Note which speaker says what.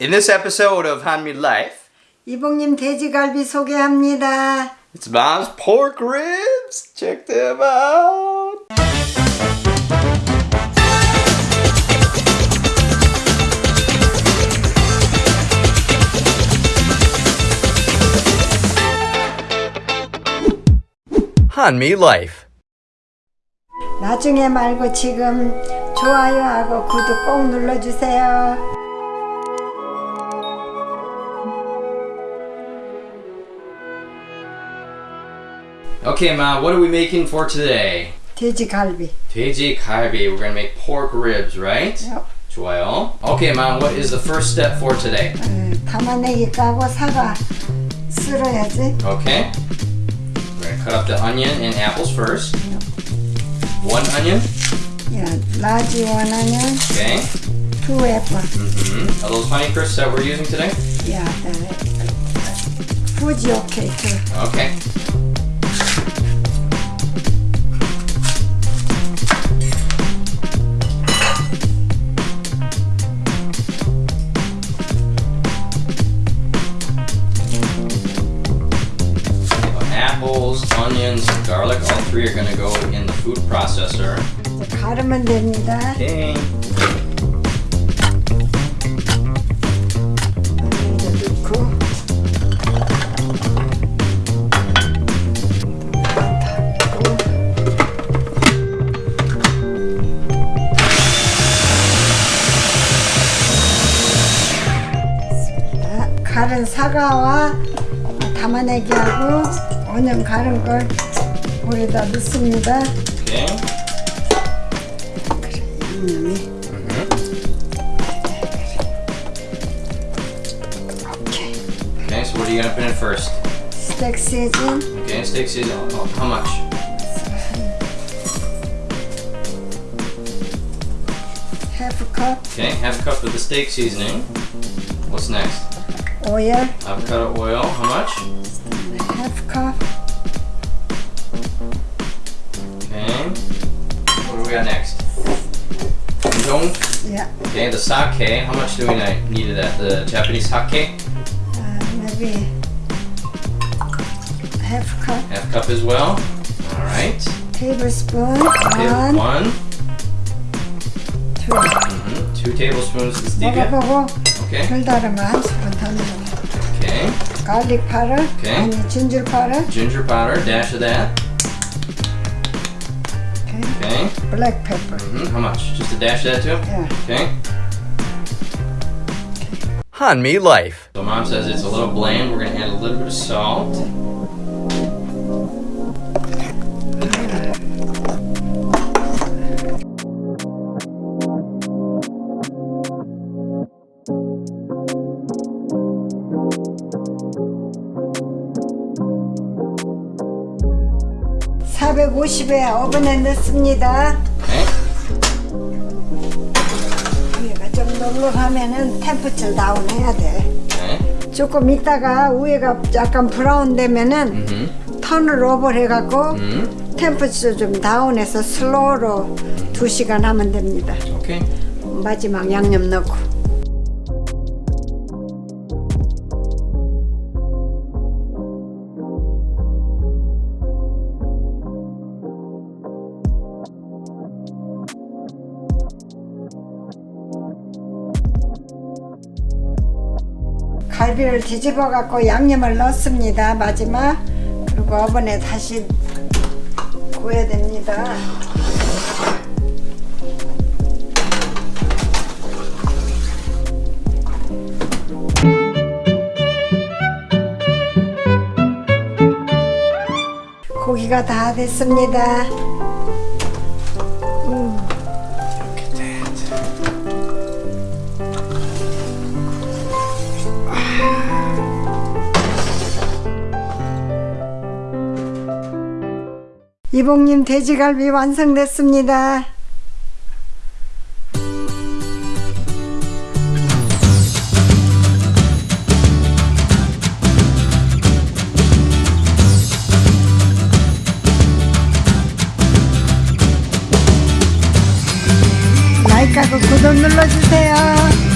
Speaker 1: In this episode of Hanmi Life,
Speaker 2: 이봉님 돼지갈비 소개합니다.
Speaker 1: it's Mom's pork ribs. Check them out. Hanmi Life.
Speaker 2: 나중에 말고 지금 좋아요하고 구독 꼭 눌러주세요.
Speaker 1: Okay, Mom, what are we making for today?
Speaker 2: 돼지갈비.
Speaker 1: 돼지 갈비. We're gonna make pork ribs, right?
Speaker 2: Yep.
Speaker 1: 좋아요. Okay, Mom, what is the first step for today?
Speaker 2: 에, 담아내기 까고 사과 쓸어야지.
Speaker 1: Okay. We're gonna cut up the onion and apples first. One onion.
Speaker 2: 야, 라지 원하면
Speaker 1: Okay.
Speaker 2: 투 애플.
Speaker 1: Mm-hmm. Are those honey crisps that we're using today?
Speaker 2: 야, 에, 후지 오케이. 투.
Speaker 1: Okay. Apples, onions, garlic, all three are gonna go in the food processor.
Speaker 2: 이제 가르면 됩니다.
Speaker 1: Okay.
Speaker 2: 갈은 사과와 담아내기하고 오년 갈은 걸 물에다 넣습니다.
Speaker 1: Okay.
Speaker 2: 양념이. 오케이.
Speaker 1: Okay, so what are you gonna put in first?
Speaker 2: 스테이크 시즌
Speaker 1: Okay, steak season. Oh, how much?
Speaker 2: half 컵
Speaker 1: Okay, half a cup of the steak seasoning. What's next?
Speaker 2: 오일
Speaker 1: Avocado oil. How much?
Speaker 2: half 컵
Speaker 1: Okay. What do we got next? Udon.
Speaker 2: yeah
Speaker 1: Okay, the sake. How much do we ni- need of that? The Japanese sake.
Speaker 2: uh, maybe half 컵
Speaker 1: Half cup as well. All right.
Speaker 2: tablespoon
Speaker 1: Okay,
Speaker 2: one
Speaker 1: one.
Speaker 2: two
Speaker 1: hmm Two tablespoons of stevia.
Speaker 2: 먹어보고
Speaker 1: Okay.
Speaker 2: 별다르면 한 스푼 더 넣어
Speaker 1: Okay.
Speaker 2: Garlic powder. Okay. And ginger powder.
Speaker 1: Ginger powder, dash of that. Okay.
Speaker 2: Okay. Black pepper. Mm
Speaker 1: -hmm. How much? Just a dash of that too?
Speaker 2: Yeah.
Speaker 1: Okay. Hanmi Life. So mom says it's a little bland. We're going to add a little bit of salt.
Speaker 2: 450에 오븐에 넣습니다
Speaker 1: Okay.
Speaker 2: 위에가 좀 널널하면은 temperature down 해야 돼
Speaker 1: Okay.
Speaker 2: 조금 있다가 위에가 약간 brown 되면은. turn을 over 해갖고
Speaker 1: Mm-hmm.
Speaker 2: temperature 좀 down해서 slow로 2시간 하면 됩니다
Speaker 1: Okay.
Speaker 2: 마지막 양념 넣고 갈비를 뒤집어 갖고 양념을 넣습니다. 마지막. 그리고 오븐에 다시 구워야 됩니다. 고기가 다 됐습니다. 이봉님 돼지갈비 완성됐습니다. 구독 눌러주세요.